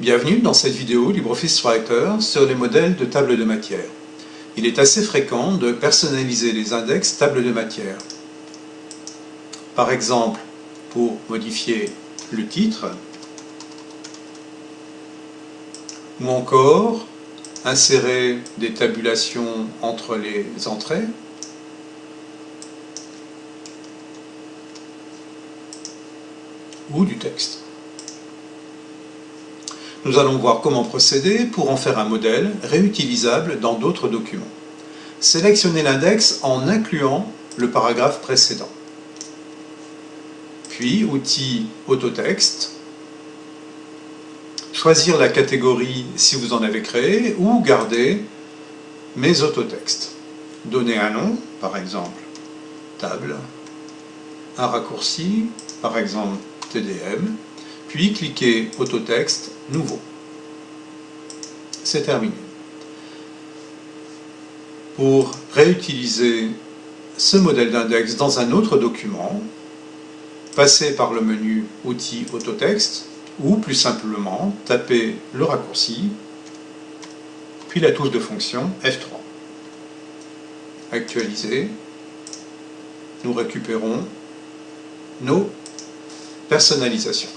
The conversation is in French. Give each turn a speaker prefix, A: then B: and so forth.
A: Bienvenue dans cette vidéo LibreOffice Writer sur les modèles de table de matière. Il est assez fréquent de personnaliser les index table de matière. Par exemple, pour modifier le titre, ou encore insérer des tabulations entre les entrées, ou du texte. Nous allons voir comment procéder pour en faire un modèle réutilisable dans d'autres documents. Sélectionnez l'index en incluant le paragraphe précédent. Puis, outil Autotexte, choisir la catégorie si vous en avez créé ou garder mes autotextes. Donner un nom, par exemple table, un raccourci, par exemple TDM, puis cliquez Autotexte Nouveau. C'est terminé. Pour réutiliser ce modèle d'index dans un autre document, passez par le menu Outils Autotexte ou plus simplement tapez le raccourci puis la touche de fonction F3. Actualiser, nous récupérons nos personnalisations.